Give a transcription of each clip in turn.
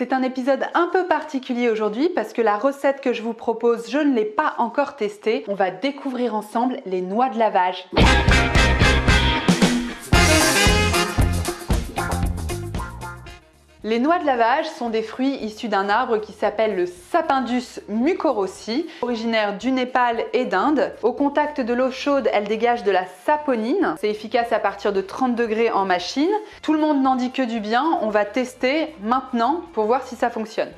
C'est un épisode un peu particulier aujourd'hui parce que la recette que je vous propose, je ne l'ai pas encore testée. On va découvrir ensemble les noix de lavage. Les noix de lavage sont des fruits issus d'un arbre qui s'appelle le Sapindus mucorossi, originaire du Népal et d'Inde. Au contact de l'eau chaude, elles dégagent de la saponine. C'est efficace à partir de 30 degrés en machine. Tout le monde n'en dit que du bien. On va tester maintenant pour voir si ça fonctionne.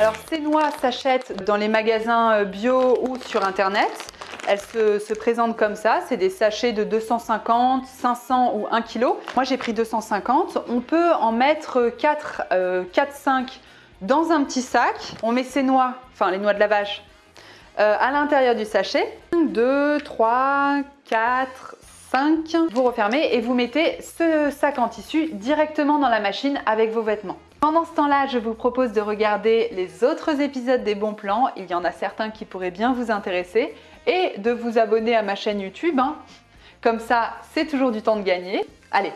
Alors ces noix s'achètent dans les magasins euh, bio ou sur internet. Elles se, présentent comme ça, c'est des sachets de 250, 500 ou 1 kg. Moi j'ai pris 250. On peut en mettre 4, 4, euh, 5 dans un petit sac. On met ces noix, enfin les noix de lavage, euh, à l'intérieur du sachet. 2, 3, 4, 5. Vous refermez et vous mettez ce sac en tissu directement dans la machine avec vos vêtements. Pendant ce temps-là, je vous propose de regarder les autres épisodes des bons plans. Il y en a certains qui pourraient bien vous intéresser et de vous abonner à ma chaîne YouTube. Hein. Comme ça, c'est toujours du temps de gagner. Allez,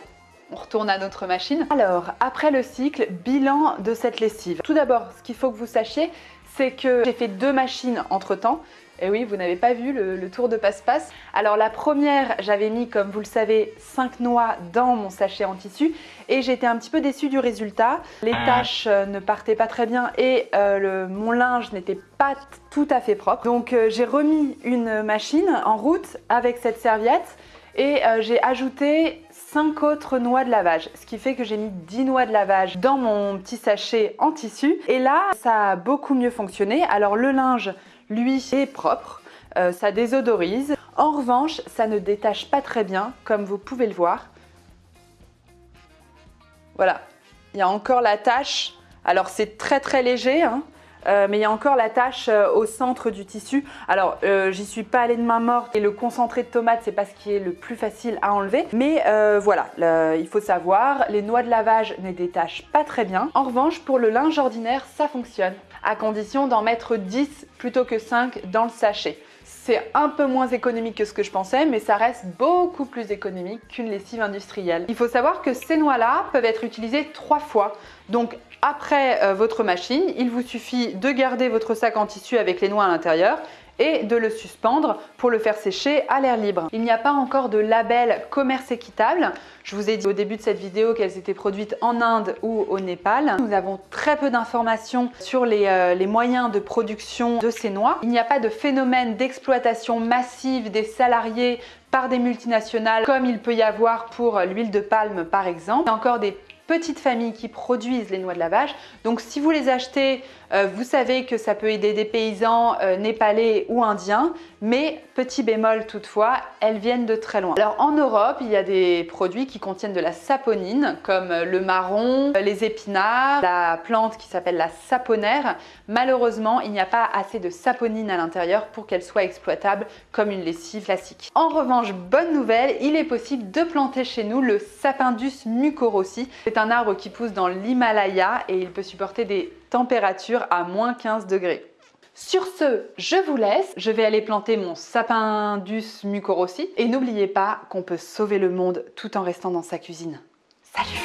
on retourne à notre machine. Alors, après le cycle, bilan de cette lessive. Tout d'abord, ce qu'il faut que vous sachiez, c'est que j'ai fait deux machines entre temps. Et oui, vous n'avez pas vu le, tour de passe-passe. Alors la première, j'avais mis, comme vous le savez, 5 noix dans mon sachet en tissu et j'étais un petit peu déçue du résultat. Les ah. taches euh, ne partaient pas très bien et euh, mon linge n'était pas tout à fait propre. Donc euh, j'ai remis une machine en route avec cette serviette et j'ai ajouté 5 autres noix de lavage, ce qui fait que j'ai mis 10 noix de lavage dans mon petit sachet en tissu. Et là, ça a beaucoup mieux fonctionné. Alors le linge, lui, est propre, euh, ça désodorise. En revanche, ça ne détache pas très bien, comme vous pouvez le voir. Voilà, il y a encore la tache. Alors c'est très très léger, hein. Euh, mais il y a encore la tache euh, au centre du tissu. Alors, euh, j'y suis pas allée de main morte et le concentré de tomate, c'est pas ce qui est le plus facile à enlever. Mais voilà, il faut savoir, les noix de lavage ne détachent pas très bien. En revanche, pour le linge ordinaire, ça fonctionne, à condition d'en mettre 10 plutôt que 5 dans le sachet. C'est un peu moins économique que ce que je pensais, mais ça reste beaucoup plus économique qu'une lessive industrielle. Il faut savoir que ces noix-là peuvent être utilisées trois fois. Donc après votre machine, il vous suffit de garder votre sac en tissu avec les noix à l'intérieur et de le suspendre pour le faire sécher à l'air libre. Il n'y a pas encore de label commerce équitable. Je vous ai dit au début de cette vidéo qu'elles étaient produites en Inde ou au Népal. Nous avons très peu d'informations sur les, euh, moyens de production de ces noix. Il n'y a pas de phénomène d'exploitation massive des salariés par des multinationales comme il peut y avoir pour l'huile de palme par exemple. Petites familles qui produisent les noix de lavage. Donc si vous les achetez, euh, vous savez que ça peut aider des paysans euh, népalais ou indiens, mais petit bémol toutefois, elles viennent de très loin. Alors en Europe, il y a des produits qui contiennent de la saponine, comme le marron, les épinards, la plante qui s'appelle la saponaire. Malheureusement, il n'y a pas assez de saponine à l'intérieur pour qu'elle soit exploitable comme une lessive classique. En revanche, bonne nouvelle, il est possible de planter chez nous le Sapindus mucorossi. C'est un arbre qui pousse dans l'Himalaya et il peut supporter des températures à moins 15 degrés. Sur ce, je vous laisse. Je vais aller planter mon Sapindus mucorossi. Et n'oubliez pas qu'on peut sauver le monde tout en restant dans sa cuisine. Salut